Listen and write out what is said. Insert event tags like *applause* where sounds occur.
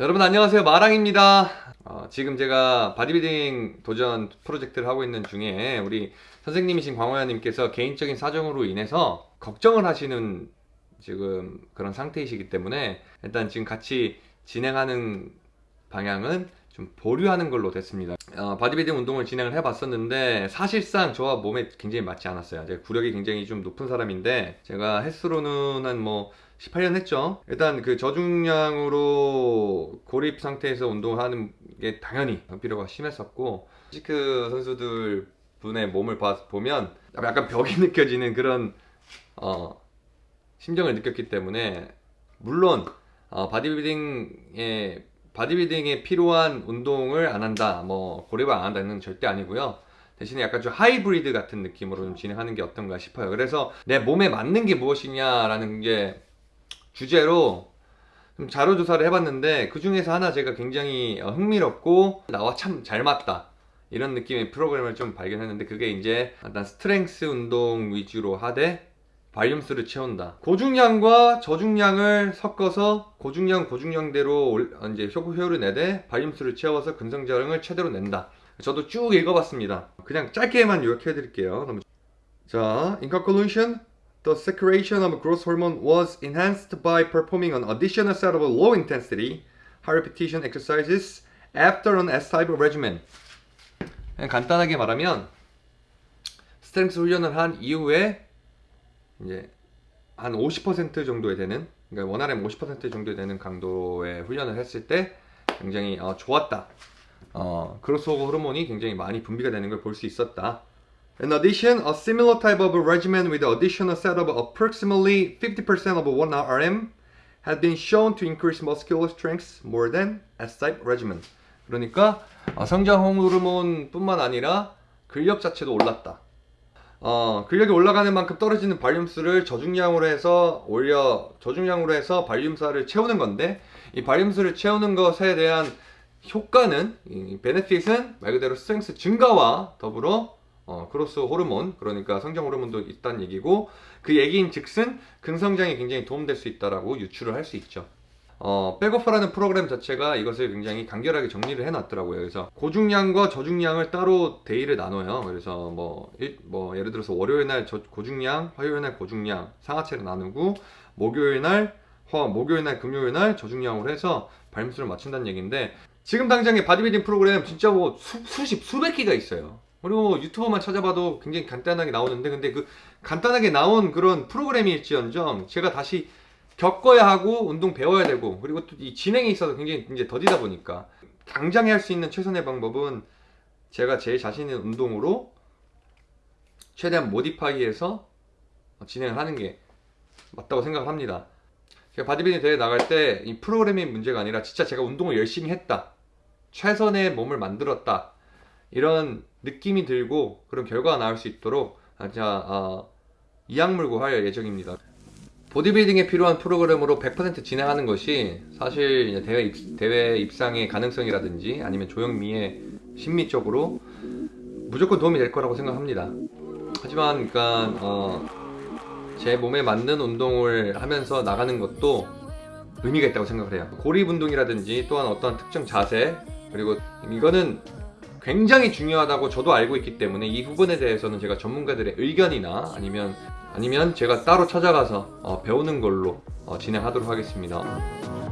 여러분 안녕하세요. 마랑입니다. 어, 지금 제가 바디빌딩 도전 프로젝트를 하고 있는 중에 우리 선생님이신 광호야님께서 개인적인 사정으로 인해서 걱정을 하시는 지금 그런 상태이시기 때문에 일단 지금 같이 진행하는 방향은 좀 보류하는 걸로 됐습니다. 어, 바디빌딩 운동을 진행을 해 봤었는데 사실상 저와 몸에 굉장히 맞지 않았어요. 제가 구력이 굉장히 좀 높은 사람인데 제가 헬스로는 한뭐 18년 했죠. 일단 그 저중량으로 고립 상태에서 운동을 하는 게 당연히 피로가 심했었고 physique 선수들 분의 몸을 봐- 보면 약간 벽이 *laughs* 느껴지는 그런 어, 심정을 느꼈기 때문에 물론 어, 바디빌딩에 바디빌딩에 필요한 운동을 안 한다 뭐 고립을 안 한다는 절대 아니고요. 대신에 약간 좀 하이브리드 같은 느낌으로 좀 진행하는 게 어떤가 싶어요. 그래서 내 몸에 맞는 게 무엇이냐라는 게 주제로 좀 자료 조사를 해봤는데 그 중에서 하나 제가 굉장히 어, 흥미롭고 나와 참 잘 맞다 이런 느낌의 프로그램을 좀 발견했는데 그게 이제 일단 스트렝스 운동 위주로 하되 발륨수를 채운다. 고중량과 저중량을 섞어서 고중량 고중량대로 이제 효- 효율을 내되 발륨수를 채워서 근성자랑을 최대로 낸다. 저도 쭉 읽어봤습니다. 그냥 짧게만 요약해 드릴게요. 자, conclusion, the secretion of growth hormone was enhanced by performing an additional set of low intensity, high repetition exercises after an S-type regimen. 간단하게 말하면 스트렝스 훈련을 한 이후에 이제 한 50% 정도에 되는 그러니까 원RM 50% 정도 되는 강도의 훈련을 했을 때 굉장히 어, 좋았다. 어, 크로스오버 호르몬이 굉장히 많이 분비가 되는 걸 볼 수 있었다. In addition, a similar type of regimen with additional set of approximately 50% of 1RM had been shown to increase muscular strength more than S-type regimen. 그러니까 어, 성장 호르몬뿐만 아니라 근력 자체도 올랐다. 어, 근력이 올라가는 만큼 떨어지는 발륨수를 저중량으로 해서 올려 저중량으로 해서 발륨사를 채우는 건데 이 발륨수를 채우는 것에 대한 효과는 이 benefit은 말 그대로 strength 증가와 더불어 어, growth 호르몬 그러니까 성장 호르몬도 있다는 얘기고 그 얘기인 즉슨 근성장에 굉장히 도움될 수 있다라고 유추를 할 수 있죠. 어, 백오퍼라는 프로그램 자체가 이것을 굉장히 간결하게 정리를 해놨더라고요. 그래서 고중량과 저중량을 따로 day를 나눠요. 그래서 뭐, 일, 뭐 예를 들어서 월요일 날 저, 고중량, 화요일 날 고중량 상하체를 나누고 목요일 날 화, 목요일 날 금요일 날 저중량으로 해서 볼륨수를 맞춘다는 얘기인데 지금 당장의 바디빌딩 프로그램 진짜 뭐 수, 수십 수백 개가 있어요. 그리고 뭐 유튜버만 찾아봐도 굉장히 간단하게 나오는데 근데 그 간단하게 나온 그런 프로그램일지언정 제가 다시 겪어야 하고 운동 배워야 되고 그리고 또 이 진행에 있어서 굉장히 이제 더디다 보니까 당장에 할 수 있는 최선의 방법은 제가 제 자신 있는 운동으로 최대한 modify해서 진행을 하는 게 맞다고 생각을 합니다. 제가 바디빌딩 대회 나갈 때 이 프로그램이 문제가 아니라 진짜 제가 운동을 열심히 했다. 최선의 몸을 만들었다. 이런 느낌이 들고 그런 결과가 나올 수 있도록 진짜 어, 이악물고 할 예정입니다. 보디빌딩에 필요한 프로그램으로 100% 진행하는 것이 사실 대회, 입, 대회 입상의 가능성이라든지 아니면 조영미의 심리적으로 무조건 도움이 될 거라고 생각합니다. 하지만 그러니까 어, 제 몸에 맞는 운동을 하면서 나가는 것도 의미가 있다고 생각을 해요. 고립 운동이라든지 또한 어떠한 특정 자세 그리고 이거는 굉장히 중요하다고 저도 알고 있기 때문에 이 부분에 대해서는 제가 전문가들의 의견이나 아니면 아니면 제가 따로 찾아가서 어, 배우는 걸로 어, 진행하도록 하겠습니다.